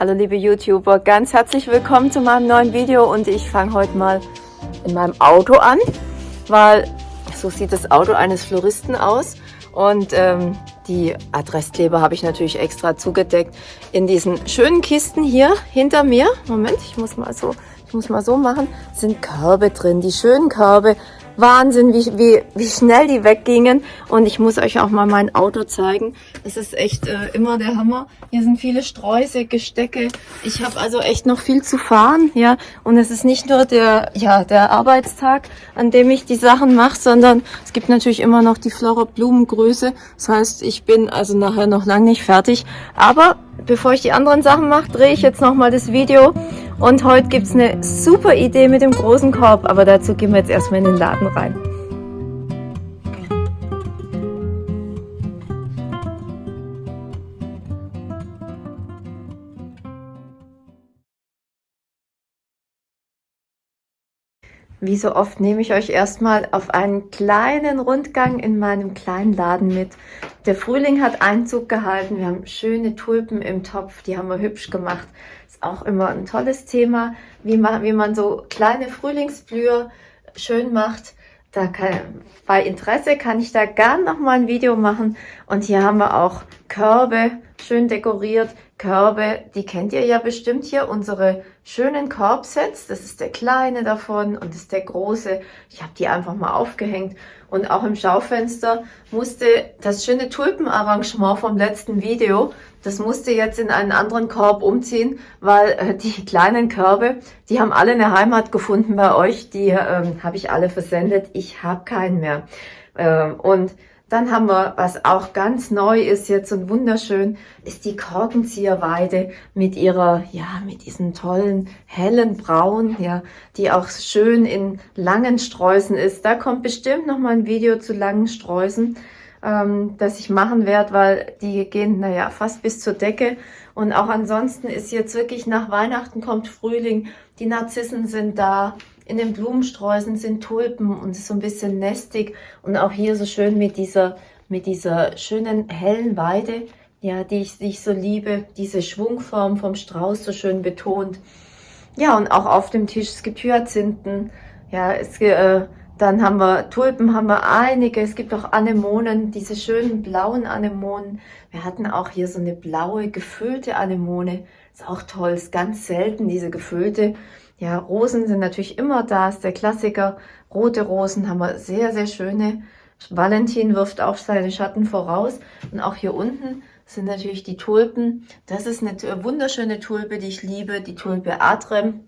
Hallo liebe YouTuber, ganz herzlich willkommen zu meinem neuen Video und ich fange heute mal in meinem Auto an, weil so sieht das Auto eines Floristen aus. Und ähm, die Adresskleber habe ich natürlich extra zugedeckt in diesen schönen Kisten hier hinter mir. Moment, ich muss mal so, ich muss mal so machen, sind Körbe drin, die schönen Körbe Wahnsinn, wie, wie, wie schnell die weggingen. Und ich muss euch auch mal mein Auto zeigen. Es ist echt äh, immer der Hammer. Hier sind viele Sträuße, Gestecke. Ich habe also echt noch viel zu fahren. ja. Und es ist nicht nur der, ja, der Arbeitstag, an dem ich die Sachen mache, sondern es gibt natürlich immer noch die Flora Blumengröße. Das heißt, ich bin also nachher noch lange nicht fertig. Aber bevor ich die anderen Sachen mache, drehe ich jetzt nochmal das Video und heute gibt es eine super Idee mit dem großen Korb, aber dazu gehen wir jetzt erstmal in den Laden rein. Wie so oft nehme ich euch erstmal auf einen kleinen Rundgang in meinem kleinen Laden mit. Der Frühling hat Einzug gehalten. Wir haben schöne Tulpen im Topf, die haben wir hübsch gemacht auch immer ein tolles Thema, wie man, wie man so kleine Frühlingsblüher schön macht. Da kann, bei Interesse kann ich da gern noch mal ein Video machen. Und hier haben wir auch Körbe, schön dekoriert. Körbe, die kennt ihr ja bestimmt hier, unsere schönen Korbsets. Das ist der kleine davon und das ist der große. Ich habe die einfach mal aufgehängt. Und auch im Schaufenster musste das schöne Tulpenarrangement vom letzten Video, das musste jetzt in einen anderen Korb umziehen, weil äh, die kleinen Körbe, die haben alle eine Heimat gefunden bei euch. Die ähm, habe ich alle versendet. Ich habe keinen mehr. Ähm, und dann haben wir, was auch ganz neu ist jetzt und wunderschön, ist die Korkenzieherweide mit ihrer, ja, mit diesen tollen hellen Braun, ja, die auch schön in langen Sträußen ist. Da kommt bestimmt noch mal ein Video zu langen Sträußen ähm, das ich machen werde, weil die gehen, naja, fast bis zur Decke. Und auch ansonsten ist jetzt wirklich nach Weihnachten kommt Frühling, die Narzissen sind da, in den Blumensträußen sind Tulpen und ist so ein bisschen nestig. Und auch hier so schön mit dieser, mit dieser schönen hellen Weide, ja, die ich, die ich so liebe, diese Schwungform vom Strauß so schön betont. Ja, und auch auf dem Tisch, es gibt Hyazinthen, ja, es, äh, dann haben wir Tulpen, haben wir einige. Es gibt auch Anemonen, diese schönen blauen Anemonen. Wir hatten auch hier so eine blaue, gefüllte Anemone. Ist auch toll, ist ganz selten, diese gefüllte. Ja, Rosen sind natürlich immer da, ist der Klassiker. Rote Rosen haben wir sehr, sehr schöne. Valentin wirft auch seine Schatten voraus. Und auch hier unten sind natürlich die Tulpen. Das ist eine wunderschöne Tulpe, die ich liebe, die Tulpe Adrem.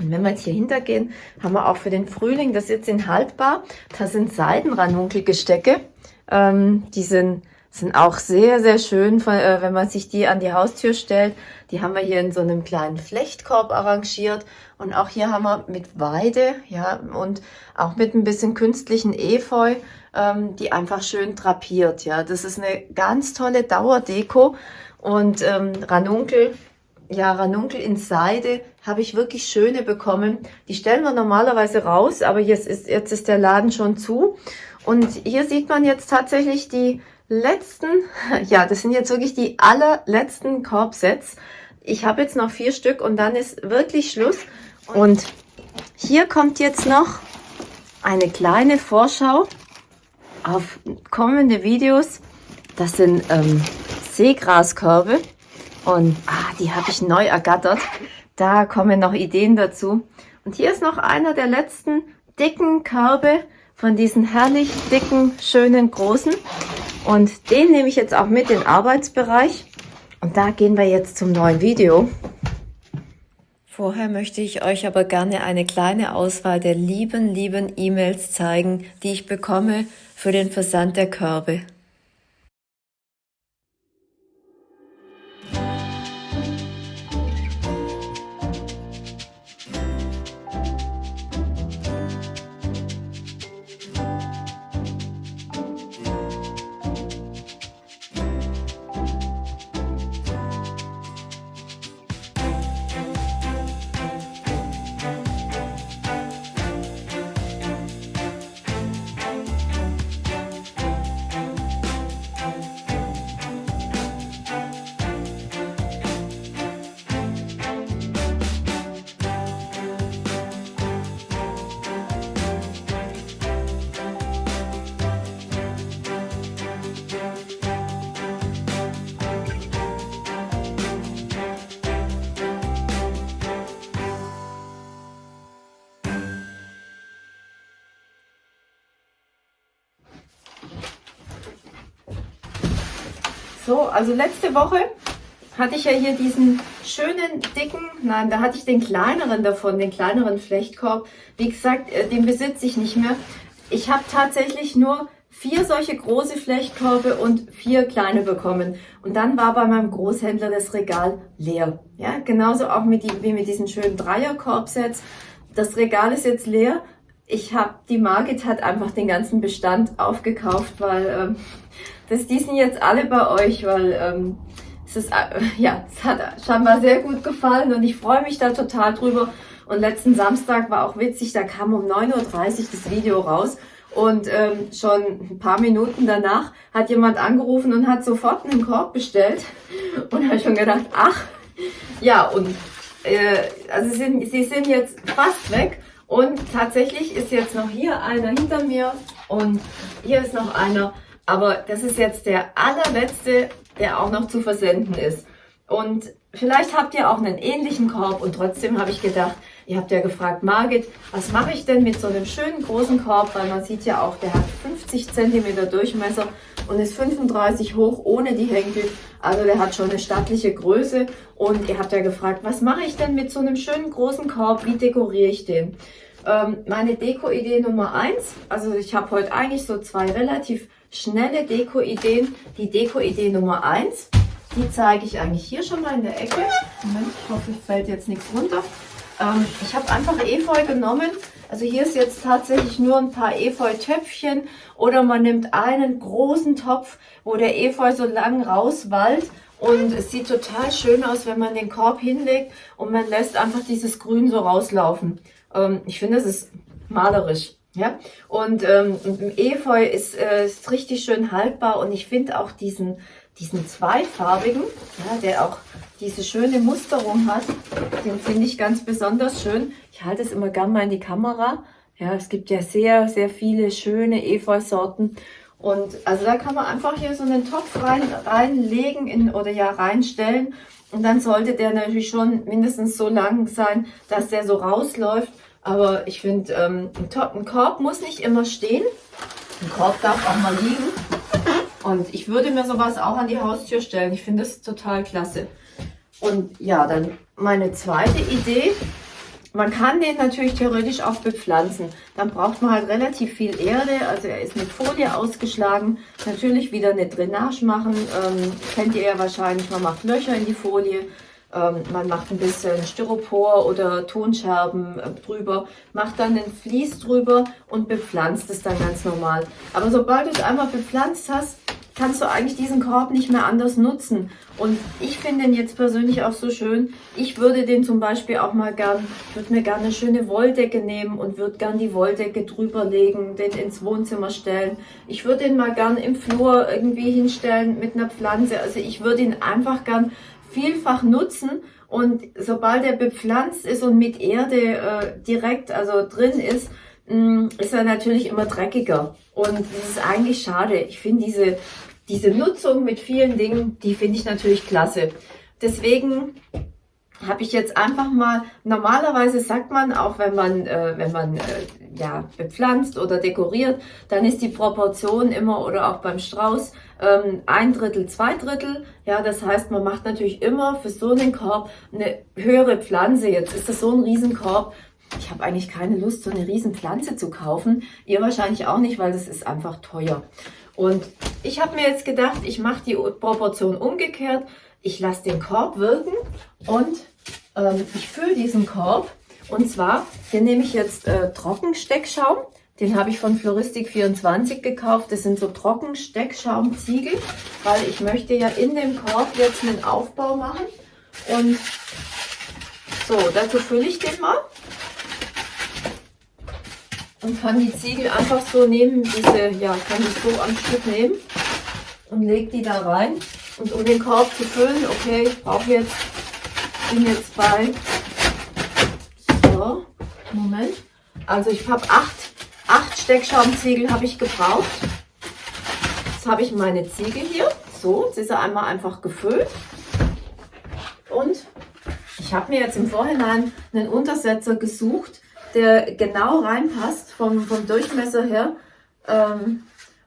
Und wenn wir jetzt hier hintergehen, haben wir auch für den Frühling, das ist jetzt in haltbar, da sind Seidenranunkelgestecke. Ähm, die sind, sind auch sehr, sehr schön, äh, wenn man sich die an die Haustür stellt. Die haben wir hier in so einem kleinen Flechtkorb arrangiert. Und auch hier haben wir mit Weide, ja, und auch mit ein bisschen künstlichen Efeu, ähm, die einfach schön drapiert, ja. Das ist eine ganz tolle Dauerdeko. Und ähm, Ranunkel ja, Ranunkel in Seide habe ich wirklich schöne bekommen. Die stellen wir normalerweise raus, aber jetzt ist, jetzt ist der Laden schon zu. Und hier sieht man jetzt tatsächlich die letzten, ja, das sind jetzt wirklich die allerletzten Korbsets. Ich habe jetzt noch vier Stück und dann ist wirklich Schluss. Und hier kommt jetzt noch eine kleine Vorschau auf kommende Videos. Das sind ähm, Seegraskörbe. Und ah, die habe ich neu ergattert. Da kommen noch Ideen dazu. Und hier ist noch einer der letzten dicken Körbe von diesen herrlich dicken, schönen, großen. Und den nehme ich jetzt auch mit in den Arbeitsbereich. Und da gehen wir jetzt zum neuen Video. Vorher möchte ich euch aber gerne eine kleine Auswahl der lieben, lieben E-Mails zeigen, die ich bekomme für den Versand der Körbe. So, also letzte Woche hatte ich ja hier diesen schönen, dicken, nein, da hatte ich den kleineren davon, den kleineren Flechtkorb. Wie gesagt, äh, den besitze ich nicht mehr. Ich habe tatsächlich nur vier solche große Flechtkörbe und vier kleine bekommen. Und dann war bei meinem Großhändler das Regal leer. Ja, genauso auch mit die, wie mit diesen schönen Dreierkorbsets. Das Regal ist jetzt leer. Ich habe, die Margit hat einfach den ganzen Bestand aufgekauft, weil ähm, das, die sind jetzt alle bei euch, weil ähm, es ist, äh, ja, es hat scheinbar sehr gut gefallen und ich freue mich da total drüber. Und letzten Samstag war auch witzig, da kam um 9.30 Uhr das Video raus und ähm, schon ein paar Minuten danach hat jemand angerufen und hat sofort einen Korb bestellt. Und habe schon gedacht, ach, ja, und äh, also sind, sie sind jetzt fast weg. Und tatsächlich ist jetzt noch hier einer hinter mir und hier ist noch einer. Aber das ist jetzt der allerletzte, der auch noch zu versenden ist. Und vielleicht habt ihr auch einen ähnlichen Korb und trotzdem habe ich gedacht, ihr habt ja gefragt, Margit, was mache ich denn mit so einem schönen großen Korb, weil man sieht ja auch, der hat 50 cm Durchmesser und ist 35 hoch ohne die Henkel. Also der hat schon eine stattliche Größe und ihr habt ja gefragt, was mache ich denn mit so einem schönen großen Korb, wie dekoriere ich den? Ähm, meine Deko-Idee Nummer eins, also ich habe heute eigentlich so zwei relativ schnelle Deko-Ideen. Die Deko-Idee Nummer eins die zeige ich eigentlich hier schon mal in der Ecke. Moment, ich hoffe, es fällt jetzt nichts runter. Ähm, ich habe einfach Efeu genommen. Also hier ist jetzt tatsächlich nur ein paar Efeu-Töpfchen oder man nimmt einen großen Topf, wo der Efeu so lang rauswallt und es sieht total schön aus, wenn man den Korb hinlegt und man lässt einfach dieses Grün so rauslaufen. Ähm, ich finde, es ist malerisch. Ja, und ähm, Efeu ist, äh, ist richtig schön haltbar und ich finde auch diesen, diesen zweifarbigen, ja, der auch diese schöne Musterung hat, den finde ich ganz besonders schön. Ich halte es immer gern mal in die Kamera. Ja, es gibt ja sehr, sehr viele schöne Efeu-Sorten. Und also da kann man einfach hier so einen Topf rein, reinlegen in, oder ja reinstellen. Und dann sollte der natürlich schon mindestens so lang sein, dass der so rausläuft. Aber ich finde, ähm, ein, Korb muss nicht immer stehen. Ein Korb darf auch mal liegen. Und ich würde mir sowas auch an die Haustür stellen. Ich finde das total klasse. Und ja, dann meine zweite Idee. Man kann den natürlich theoretisch auch bepflanzen. Dann braucht man halt relativ viel Erde. Also er ist mit Folie ausgeschlagen. Natürlich wieder eine Drainage machen. Ähm, kennt ihr ja wahrscheinlich. Man macht Löcher in die Folie. Ähm, man macht ein bisschen Styropor oder Tonscherben äh, drüber, macht dann den Vlies drüber und bepflanzt es dann ganz normal. Aber sobald du es einmal bepflanzt hast, kannst du eigentlich diesen Korb nicht mehr anders nutzen. Und ich finde den jetzt persönlich auch so schön. Ich würde den zum Beispiel auch mal gern, würde mir gerne eine schöne Wolldecke nehmen und würde gern die Wolldecke drüber legen, den ins Wohnzimmer stellen. Ich würde den mal gern im Flur irgendwie hinstellen mit einer Pflanze. Also ich würde ihn einfach gern vielfach nutzen und sobald er bepflanzt ist und mit Erde äh, direkt also drin ist, mh, mm, ist er natürlich immer dreckiger. Und das ist eigentlich schade. Ich finde diese diese Nutzung mit vielen Dingen, die finde ich natürlich klasse. Deswegen habe ich jetzt einfach mal, normalerweise sagt man auch, wenn man, äh, wenn man äh, ja, bepflanzt oder dekoriert, dann ist die Proportion immer oder auch beim Strauß ähm, ein Drittel, zwei Drittel. Ja, das heißt, man macht natürlich immer für so einen Korb eine höhere Pflanze. Jetzt ist das so ein Riesenkorb. Ich habe eigentlich keine Lust, so eine riesen Pflanze zu kaufen. Ihr wahrscheinlich auch nicht, weil das ist einfach teuer. Und ich habe mir jetzt gedacht, ich mache die Proportion umgekehrt. Ich lasse den Korb wirken und ähm, ich fülle diesen Korb. Und zwar, hier nehme ich jetzt äh, Trockensteckschaum. Den habe ich von Floristik24 gekauft. Das sind so Trockensteckschaumziegel, weil ich möchte ja in dem Korb jetzt einen Aufbau machen. Und so, dazu fülle ich den mal und kann die Ziegel einfach so nehmen, diese, ja, kann die so am Stück nehmen und leg die da rein. Und um den Korb zu füllen, okay, ich brauche jetzt, bin jetzt bei, so, Moment, also ich habe acht, acht Steckschaumziegel habe ich gebraucht. Jetzt habe ich meine Ziegel hier, so, jetzt ist er einmal einfach gefüllt. Und ich habe mir jetzt im Vorhinein einen Untersetzer gesucht, der genau reinpasst vom, vom Durchmesser her. Ähm,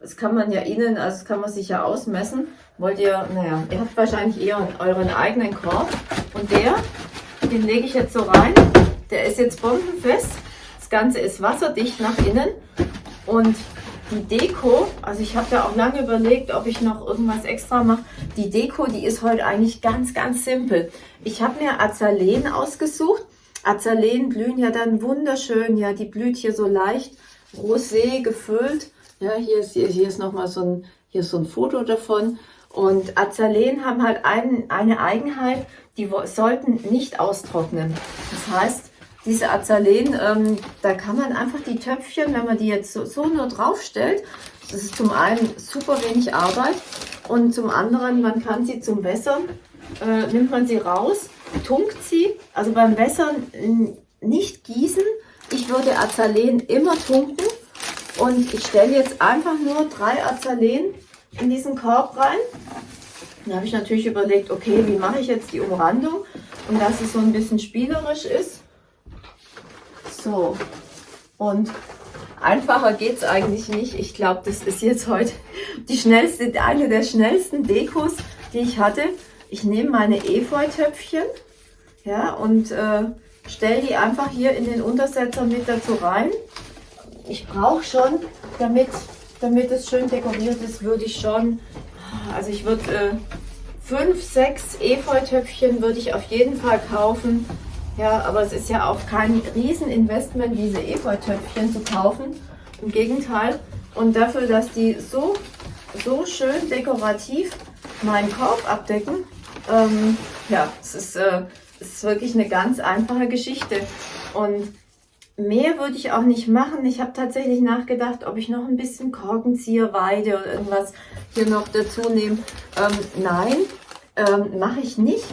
das kann man ja innen, also das kann man sich ja ausmessen. Wollt ihr, naja, ihr habt wahrscheinlich eher euren eigenen Korb. Und der, den lege ich jetzt so rein. Der ist jetzt bombenfest. Das Ganze ist wasserdicht nach innen. Und die Deko, also ich habe ja auch lange überlegt, ob ich noch irgendwas extra mache. Die Deko, die ist heute eigentlich ganz, ganz simpel. Ich habe mir Azaleen ausgesucht. Azaleen blühen ja dann wunderschön. Ja, die blüht hier so leicht rosé gefüllt. Ja, hier ist, hier ist nochmal so ein, hier ist so ein Foto davon. Und Azaleen haben halt ein, eine Eigenheit, die sollten nicht austrocknen. Das heißt, diese Azaleen, ähm, da kann man einfach die Töpfchen, wenn man die jetzt so, so nur draufstellt, das ist zum einen super wenig Arbeit und zum anderen, man kann sie zum Wässern, äh, nimmt man sie raus, tunkt sie, also beim Wässern nicht gießen. Ich würde Azaleen immer tunken und ich stelle jetzt einfach nur drei Azaleen in diesen Korb rein. Da habe ich natürlich überlegt, okay, wie mache ich jetzt die Umrandung und dass es so ein bisschen spielerisch ist. So, und einfacher geht es eigentlich nicht. Ich glaube, das ist jetzt heute die schnellste, eine der schnellsten Dekos, die ich hatte. Ich nehme meine Efeu-Töpfchen ja, und äh, stelle die einfach hier in den Untersetzer mit dazu rein. Ich brauche schon, damit, damit es schön dekoriert ist, würde ich schon, also ich würde äh, fünf, sechs Efeu-Töpfchen würde ich auf jeden Fall kaufen ja, aber es ist ja auch kein Rieseninvestment, diese Efeu-Töpfchen zu kaufen. Im Gegenteil. Und dafür, dass die so, so schön dekorativ meinen Korb abdecken, ähm, ja, es ist, äh, es ist wirklich eine ganz einfache Geschichte. Und mehr würde ich auch nicht machen. Ich habe tatsächlich nachgedacht, ob ich noch ein bisschen Korkenzieher, Weide oder irgendwas hier noch dazu nehme. Ähm, nein, ähm, mache ich nicht,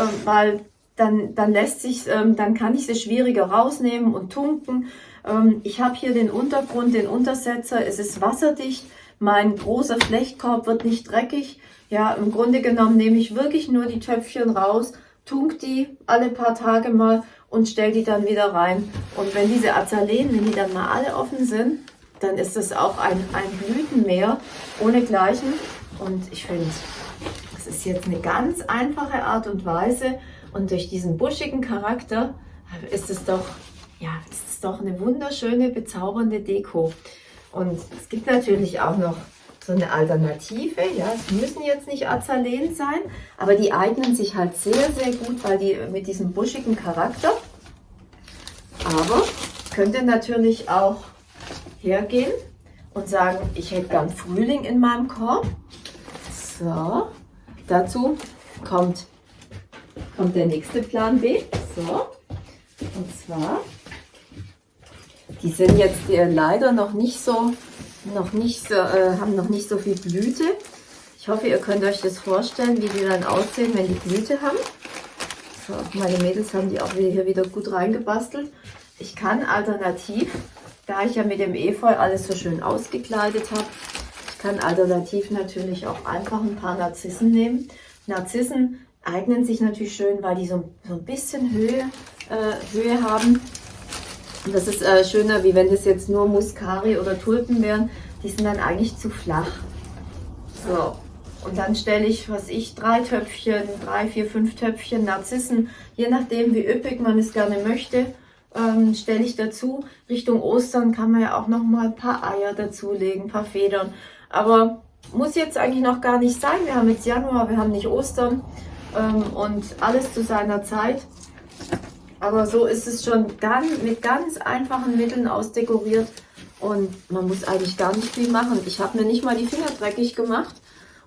ähm, weil dann, dann lässt sich, ähm, dann kann ich sie schwieriger rausnehmen und tunken. Ähm, ich habe hier den Untergrund, den Untersetzer, es ist wasserdicht, mein großer Flechtkorb wird nicht dreckig. Ja, im Grunde genommen nehme ich wirklich nur die Töpfchen raus, tunk die alle paar Tage mal und stelle die dann wieder rein. Und wenn diese Azaleen, wenn die dann mal alle offen sind, dann ist das auch ein, ein Blütenmeer ohne Gleichen. Und ich finde, das ist jetzt eine ganz einfache Art und Weise, und durch diesen buschigen Charakter ist es doch, ja, ist es doch eine wunderschöne, bezaubernde Deko. Und es gibt natürlich auch noch so eine Alternative. Ja, es müssen jetzt nicht Azaleen sein, aber die eignen sich halt sehr, sehr gut, weil die mit diesem buschigen Charakter. Aber könnte natürlich auch hergehen und sagen, ich hätte gern Frühling in meinem Korb. So, dazu kommt kommt der nächste Plan B. So, und zwar, die sind jetzt äh, leider noch nicht so, noch nicht so, äh, haben noch nicht so viel Blüte. Ich hoffe, ihr könnt euch das vorstellen, wie die dann aussehen, wenn die Blüte haben. So, meine Mädels haben die auch hier wieder gut reingebastelt. Ich kann alternativ, da ich ja mit dem Efeu alles so schön ausgekleidet habe, ich kann alternativ natürlich auch einfach ein paar Narzissen nehmen. Narzissen eignen sich natürlich schön, weil die so, so ein bisschen Höhe, äh, Höhe haben. Und das ist äh, schöner, wie wenn das jetzt nur Muscari oder Tulpen wären. Die sind dann eigentlich zu flach. So, und dann stelle ich, was ich, drei Töpfchen, drei, vier, fünf Töpfchen Narzissen, je nachdem wie üppig man es gerne möchte, ähm, stelle ich dazu. Richtung Ostern kann man ja auch noch mal ein paar Eier dazulegen, ein paar Federn. Aber muss jetzt eigentlich noch gar nicht sein. Wir haben jetzt Januar, wir haben nicht Ostern ähm, und alles zu seiner Zeit. Aber so ist es schon ganz, mit ganz einfachen Mitteln ausdekoriert und man muss eigentlich gar nicht viel machen. Ich habe mir nicht mal die Finger dreckig gemacht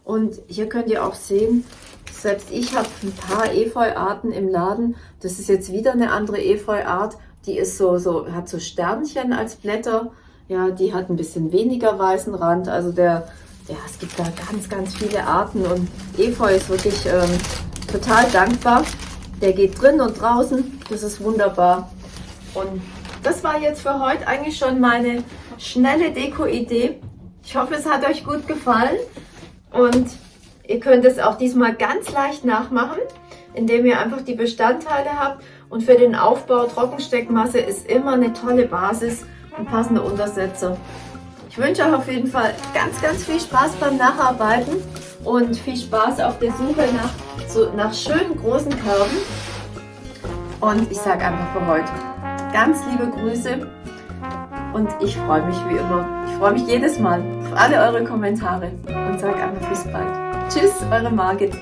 und hier könnt ihr auch sehen, selbst ich habe ein paar Efeu-Arten im Laden. Das ist jetzt wieder eine andere Efeu-Art. Die ist so, so, hat so Sternchen als Blätter. Ja, die hat ein bisschen weniger weißen Rand. Also der, ja, es gibt da ganz, ganz viele Arten und Efeu ist wirklich ähm, total dankbar. Der geht drin und draußen. Das ist wunderbar. Und das war jetzt für heute eigentlich schon meine schnelle Deko-Idee. Ich hoffe, es hat euch gut gefallen. Und ihr könnt es auch diesmal ganz leicht nachmachen, indem ihr einfach die Bestandteile habt. Und für den Aufbau Trockensteckmasse ist immer eine tolle Basis und passende Untersetzer. wünsche euch auf jeden Fall ganz, ganz viel Spaß beim Nacharbeiten und viel Spaß auf der Suche nach, so, nach schönen großen Körben. Und ich sage einfach für heute ganz liebe Grüße und ich freue mich wie immer. Ich freue mich jedes Mal auf alle eure Kommentare und sage einfach bis bald. Tschüss, eure Margit.